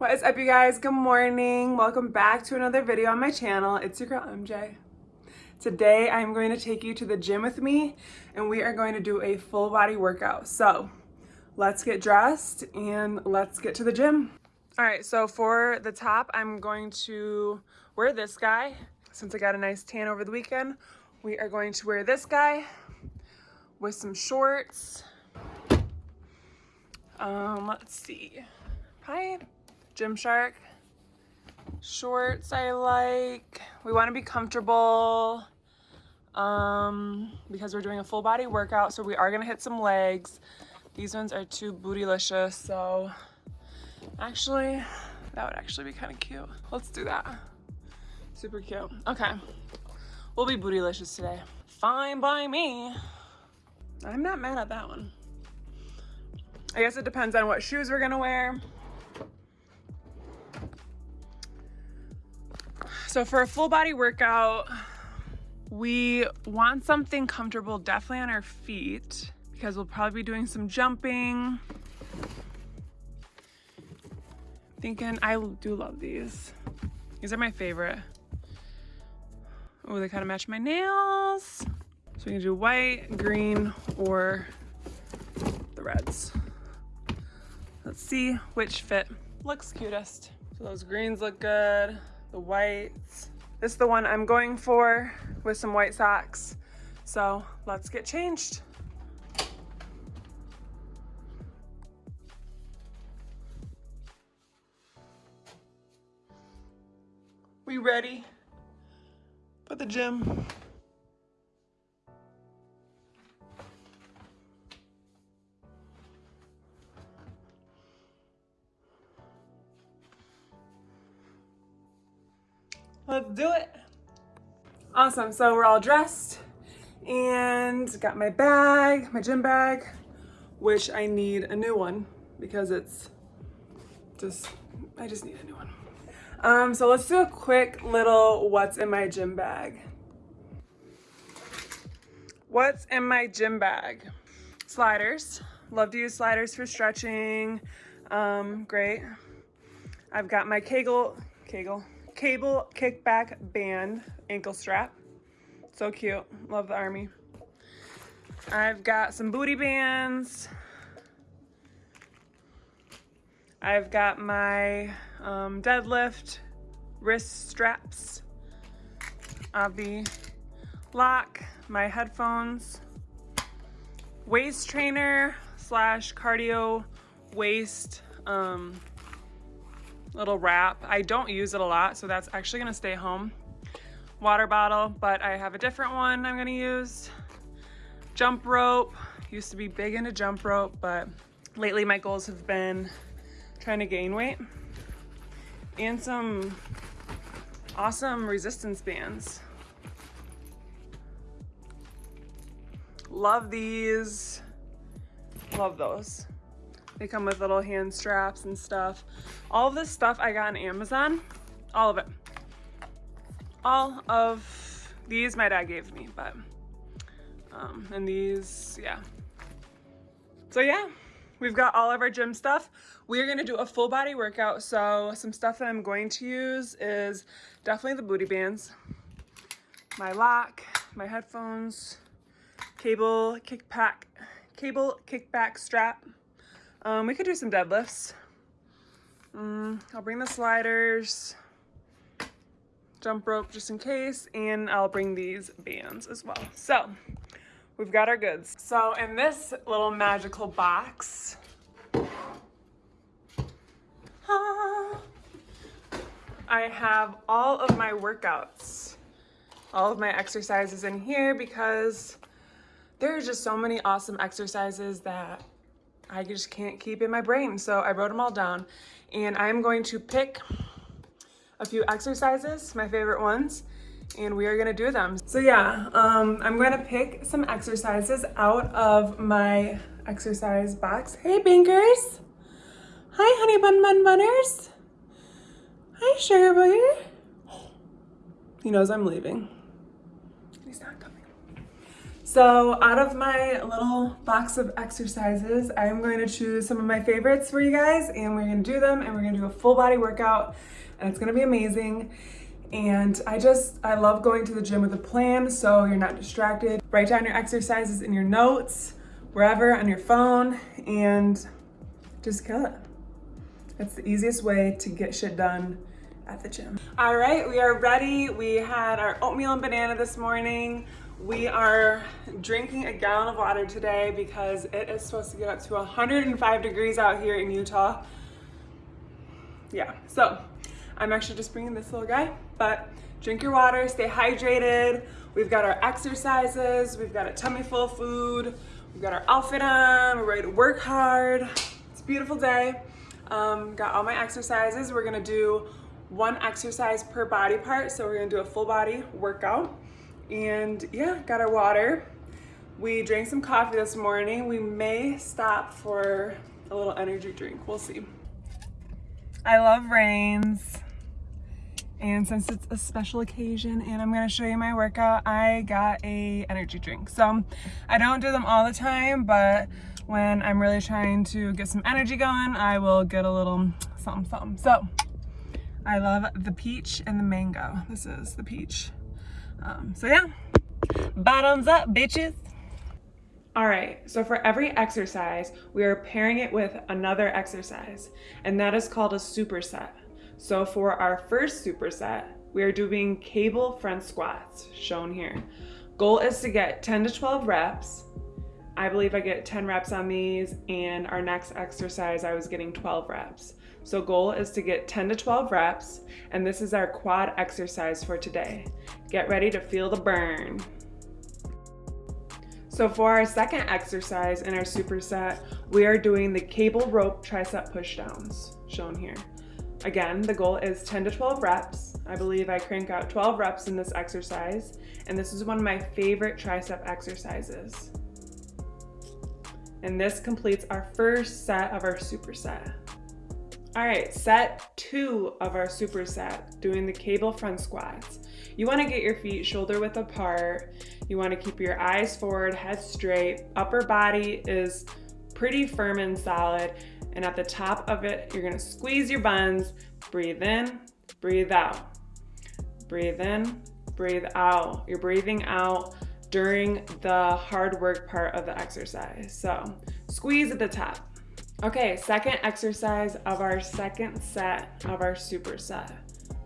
What is up you guys? Good morning. Welcome back to another video on my channel. It's your girl MJ. Today I'm going to take you to the gym with me and we are going to do a full body workout. So let's get dressed and let's get to the gym. All right, so for the top, I'm going to wear this guy. Since I got a nice tan over the weekend, we are going to wear this guy with some shorts. Um, let's see. Hi. Gymshark shorts I like. We want to be comfortable um, because we're doing a full body workout. So we are going to hit some legs. These ones are too bootylicious. So actually, that would actually be kind of cute. Let's do that. Super cute. Okay. We'll be bootylicious today. Fine by me. I'm not mad at that one. I guess it depends on what shoes we're going to wear. So for a full body workout, we want something comfortable definitely on our feet because we'll probably be doing some jumping. Thinking, I do love these. These are my favorite. Oh, they kind of match my nails. So we can do white, green, or the reds. Let's see which fit looks cutest. So those greens look good the whites. This is the one I'm going for with some white socks. So let's get changed. We ready for the gym? Awesome, so we're all dressed and got my bag, my gym bag, which I need a new one because it's just, I just need a new one. Um, so let's do a quick little what's in my gym bag. What's in my gym bag? Sliders. Love to use sliders for stretching. Um, great. I've got my Kegel, Kegel, cable kickback band ankle strap. So cute. Love the army. I've got some booty bands. I've got my um, deadlift wrist straps. Avi lock, my headphones, waist trainer slash cardio waist um, little wrap. I don't use it a lot, so that's actually gonna stay home. Water bottle, but I have a different one I'm gonna use. Jump rope, used to be big into jump rope, but lately my goals have been trying to gain weight. And some awesome resistance bands. Love these, love those. They come with little hand straps and stuff. All this stuff I got on Amazon, all of it. All of these my dad gave me, but, um, and these, yeah. So yeah, we've got all of our gym stuff. We're gonna do a full body workout. So some stuff that I'm going to use is definitely the booty bands, my lock, my headphones, cable kickback, cable kickback strap, um, we could do some deadlifts. Um, I'll bring the sliders, jump rope just in case, and I'll bring these bands as well. So we've got our goods. So in this little magical box, ah, I have all of my workouts, all of my exercises in here because there are just so many awesome exercises that I just can't keep in my brain. So I wrote them all down and I'm going to pick a few exercises, my favorite ones, and we are gonna do them. So yeah, um, I'm gonna pick some exercises out of my exercise box. Hey Bankers! Hi honey bun bun bunners! Hi sugar booger! He knows I'm leaving. So out of my little box of exercises, I'm going to choose some of my favorites for you guys and we're gonna do them and we're gonna do a full body workout and it's gonna be amazing. And I just, I love going to the gym with a plan so you're not distracted. Write down your exercises in your notes, wherever on your phone and just kill it. It's the easiest way to get shit done at the gym. All right, we are ready. We had our oatmeal and banana this morning. We are drinking a gallon of water today because it is supposed to get up to 105 degrees out here in Utah. Yeah, so I'm actually just bringing this little guy, but drink your water, stay hydrated. We've got our exercises, we've got a tummy full of food, we've got our outfit on, we're ready to work hard. It's a beautiful day. Um, got all my exercises. We're gonna do one exercise per body part. So we're gonna do a full body workout. And yeah, got our water. We drank some coffee this morning. We may stop for a little energy drink. We'll see. I love rains. And since it's a special occasion and I'm gonna show you my workout, I got a energy drink. So I don't do them all the time, but when I'm really trying to get some energy going, I will get a little something something. So I love the peach and the mango. This is the peach. Um, so yeah, bottoms up, bitches. All right, so for every exercise, we are pairing it with another exercise, and that is called a superset. So for our first superset, we are doing cable front squats, shown here. Goal is to get 10 to 12 reps. I believe I get 10 reps on these, and our next exercise, I was getting 12 reps. So goal is to get 10 to 12 reps, and this is our quad exercise for today. Get ready to feel the burn. So for our second exercise in our superset, we are doing the cable rope tricep pushdowns, shown here. Again, the goal is 10 to 12 reps. I believe I crank out 12 reps in this exercise, and this is one of my favorite tricep exercises. And this completes our first set of our superset. All right, set two of our superset, doing the cable front squats. You wanna get your feet shoulder width apart. You wanna keep your eyes forward, head straight. Upper body is pretty firm and solid. And at the top of it, you're gonna squeeze your buns, breathe in, breathe out. Breathe in, breathe out. You're breathing out during the hard work part of the exercise. So squeeze at the top. Okay, second exercise of our second set of our superset.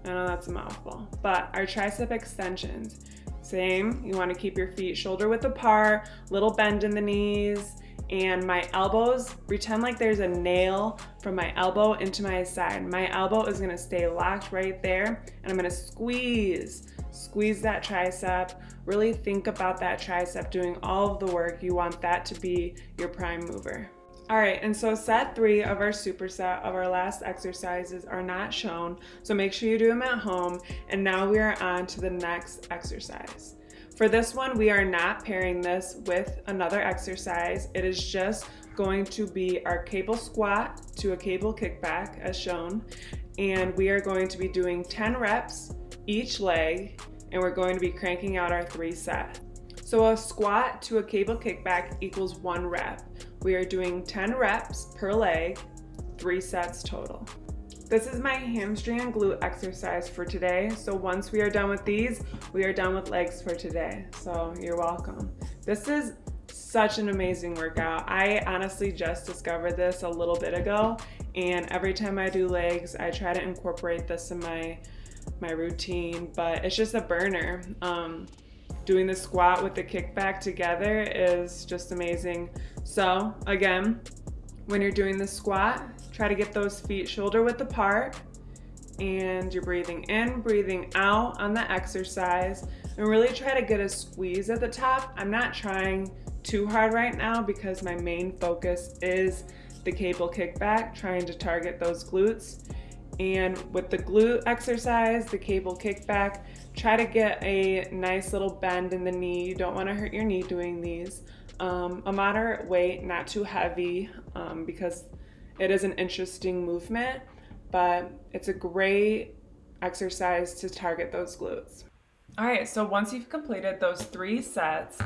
I know that's a mouthful, but our tricep extensions. Same, you wanna keep your feet shoulder width apart, little bend in the knees, and my elbows, pretend like there's a nail from my elbow into my side. My elbow is gonna stay locked right there, and I'm gonna squeeze, squeeze that tricep. Really think about that tricep doing all of the work. You want that to be your prime mover. All right, and so set three of our superset of our last exercises are not shown, so make sure you do them at home. And now we are on to the next exercise. For this one, we are not pairing this with another exercise. It is just going to be our cable squat to a cable kickback as shown. And we are going to be doing 10 reps each leg, and we're going to be cranking out our three set. So a squat to a cable kickback equals one rep. We are doing 10 reps per leg, three sets total. This is my hamstring and glute exercise for today. So once we are done with these, we are done with legs for today. So you're welcome. This is such an amazing workout. I honestly just discovered this a little bit ago and every time I do legs, I try to incorporate this in my my routine, but it's just a burner. Um, doing the squat with the kickback together is just amazing. So again, when you're doing the squat, try to get those feet shoulder width apart and you're breathing in, breathing out on the exercise and really try to get a squeeze at the top. I'm not trying too hard right now because my main focus is the cable kickback, trying to target those glutes. And with the glute exercise, the cable kickback, try to get a nice little bend in the knee. You don't want to hurt your knee doing these. Um, a moderate weight, not too heavy, um, because it is an interesting movement, but it's a great exercise to target those glutes. All right, so once you've completed those three sets,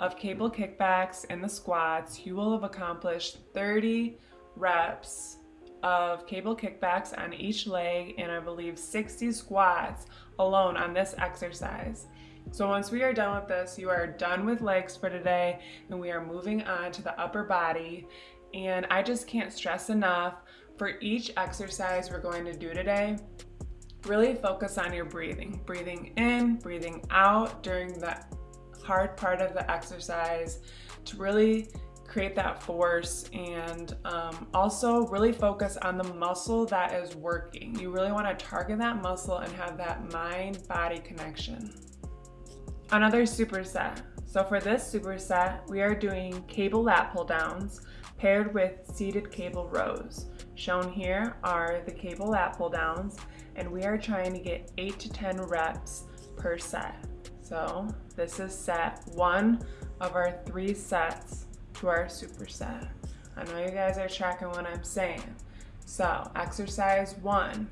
of cable kickbacks and the squats, you will have accomplished 30 reps of cable kickbacks on each leg and I believe 60 squats alone on this exercise. So once we are done with this, you are done with legs for today and we are moving on to the upper body. And I just can't stress enough for each exercise we're going to do today, really focus on your breathing. Breathing in, breathing out during the hard part of the exercise to really create that force and um, also really focus on the muscle that is working. You really want to target that muscle and have that mind-body connection. Another superset. So for this superset, we are doing cable lat pull downs paired with seated cable rows. Shown here are the cable lat pull downs and we are trying to get 8 to 10 reps per set. So this is set one of our three sets to our superset. I know you guys are tracking what I'm saying. So exercise one.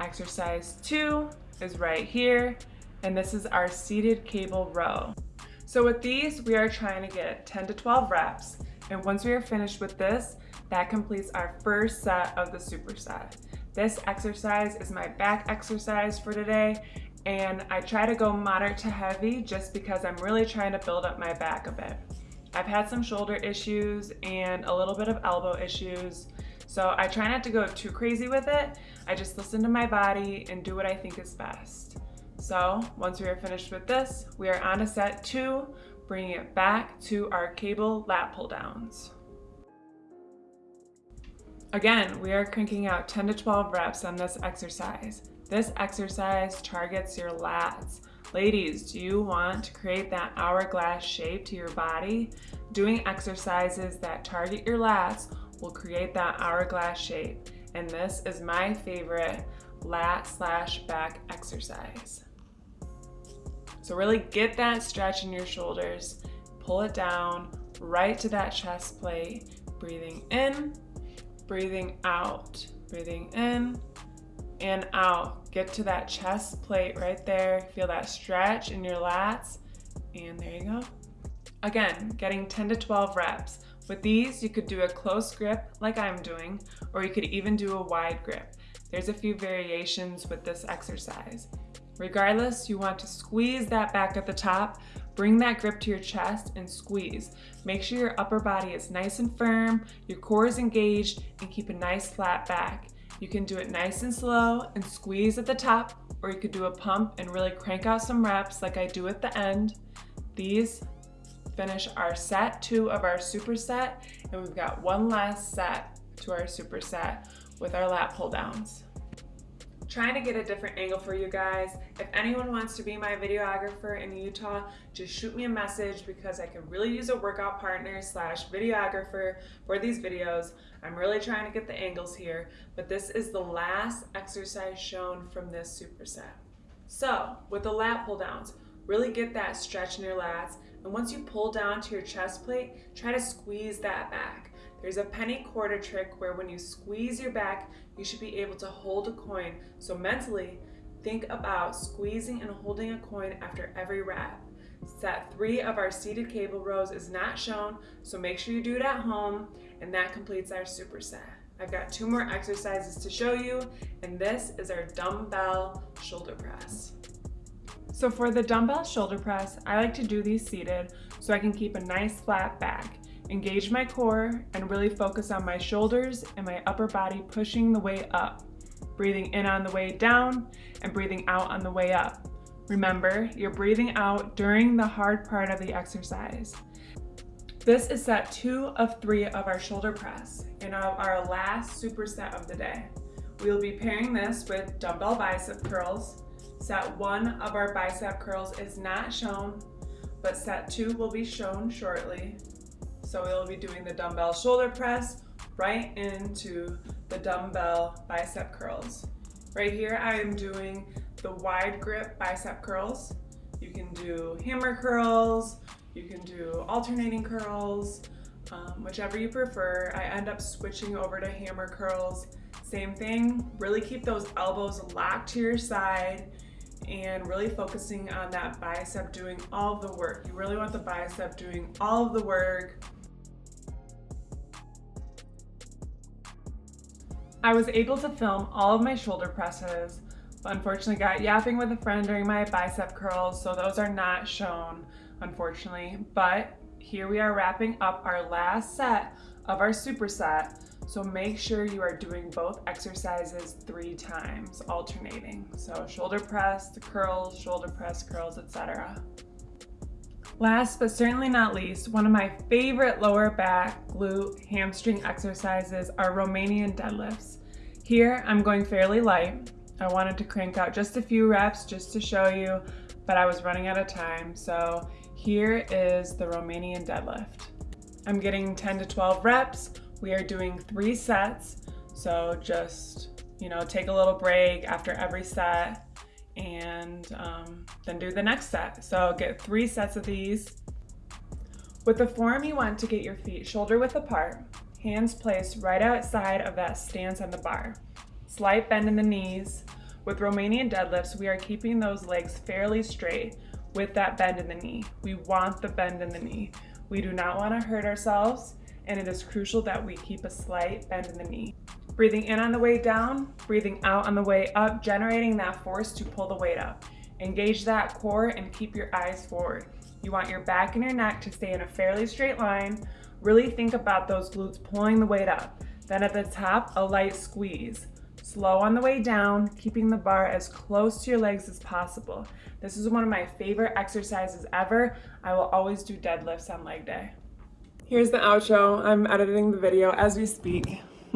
Exercise two is right here and this is our seated cable row. So with these, we are trying to get 10 to 12 reps. And once we are finished with this, that completes our first set of the superset. This exercise is my back exercise for today and I try to go moderate to heavy just because I'm really trying to build up my back a bit. I've had some shoulder issues and a little bit of elbow issues, so I try not to go too crazy with it. I just listen to my body and do what I think is best. So once we are finished with this, we are on to set two, bringing it back to our cable lat pull downs. Again, we are cranking out 10 to 12 reps on this exercise. This exercise targets your lats. Ladies, do you want to create that hourglass shape to your body? Doing exercises that target your lats will create that hourglass shape. And this is my favorite lat slash back exercise. So really get that stretch in your shoulders, pull it down right to that chest plate, breathing in, breathing out, breathing in and out. Get to that chest plate right there. Feel that stretch in your lats and there you go. Again, getting 10 to 12 reps. With these, you could do a close grip like I'm doing, or you could even do a wide grip. There's a few variations with this exercise. Regardless, you want to squeeze that back at the top, bring that grip to your chest and squeeze. Make sure your upper body is nice and firm, your core is engaged, and keep a nice flat back. You can do it nice and slow and squeeze at the top, or you could do a pump and really crank out some reps like I do at the end. These finish our set two of our superset, and we've got one last set to our superset with our lat pull downs trying to get a different angle for you guys. If anyone wants to be my videographer in Utah, just shoot me a message because I could really use a workout partner slash videographer for these videos. I'm really trying to get the angles here, but this is the last exercise shown from this superset. So with the lat pull downs, really get that stretch in your lats. And once you pull down to your chest plate, try to squeeze that back. There's a penny quarter trick where when you squeeze your back, you should be able to hold a coin. So mentally, think about squeezing and holding a coin after every rep. Set three of our seated cable rows is not shown, so make sure you do it at home, and that completes our superset. I've got two more exercises to show you, and this is our dumbbell shoulder press. So for the dumbbell shoulder press, I like to do these seated so I can keep a nice flat back engage my core, and really focus on my shoulders and my upper body pushing the way up. Breathing in on the way down and breathing out on the way up. Remember, you're breathing out during the hard part of the exercise. This is set two of three of our shoulder press and our last superset of the day. We will be pairing this with dumbbell bicep curls. Set one of our bicep curls is not shown, but set two will be shown shortly. So we'll be doing the dumbbell shoulder press right into the dumbbell bicep curls. Right here, I am doing the wide grip bicep curls. You can do hammer curls, you can do alternating curls, um, whichever you prefer. I end up switching over to hammer curls. Same thing, really keep those elbows locked to your side and really focusing on that bicep doing all the work. You really want the bicep doing all of the work. I was able to film all of my shoulder presses, but unfortunately got yapping with a friend during my bicep curls, so those are not shown, unfortunately. But here we are wrapping up our last set of our superset. So make sure you are doing both exercises three times, alternating. So shoulder press, curls, shoulder press, curls, etc. Last but certainly not least, one of my favorite lower back, glute, hamstring exercises are Romanian deadlifts. Here I'm going fairly light. I wanted to crank out just a few reps just to show you, but I was running out of time. So here is the Romanian deadlift. I'm getting 10 to 12 reps. We are doing three sets. So just, you know, take a little break after every set and um, then do the next set. So get three sets of these. With the form, you want to get your feet shoulder width apart, hands placed right outside of that stance on the bar. Slight bend in the knees. With Romanian deadlifts, we are keeping those legs fairly straight with that bend in the knee. We want the bend in the knee. We do not want to hurt ourselves, and it is crucial that we keep a slight bend in the knee. Breathing in on the way down, breathing out on the way up, generating that force to pull the weight up. Engage that core and keep your eyes forward. You want your back and your neck to stay in a fairly straight line. Really think about those glutes pulling the weight up. Then at the top, a light squeeze. Slow on the way down, keeping the bar as close to your legs as possible. This is one of my favorite exercises ever. I will always do deadlifts on leg day. Here's the outro. I'm editing the video as we speak.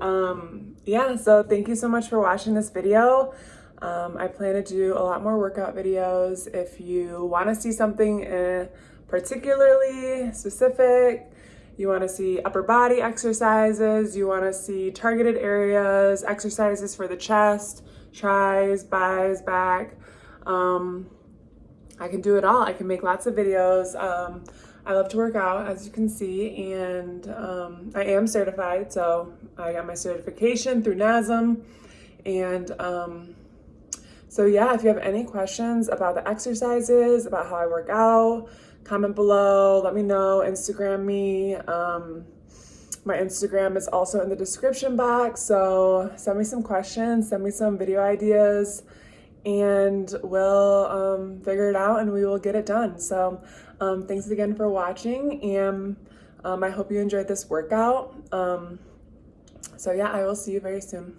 um, yeah, so thank you so much for watching this video. Um, I plan to do a lot more workout videos. If you want to see something uh, particularly specific, you want to see upper body exercises, you want to see targeted areas, exercises for the chest, tries, buys, back. Um, I can do it all. I can make lots of videos. Um, I love to work out, as you can see, and um, I am certified, so I got my certification through NASM, and um, so yeah, if you have any questions about the exercises, about how I work out, comment below, let me know, Instagram me. Um, my Instagram is also in the description box, so send me some questions, send me some video ideas, and we'll um, figure it out and we will get it done. So um, thanks again for watching and um, I hope you enjoyed this workout. Um, so yeah, I will see you very soon.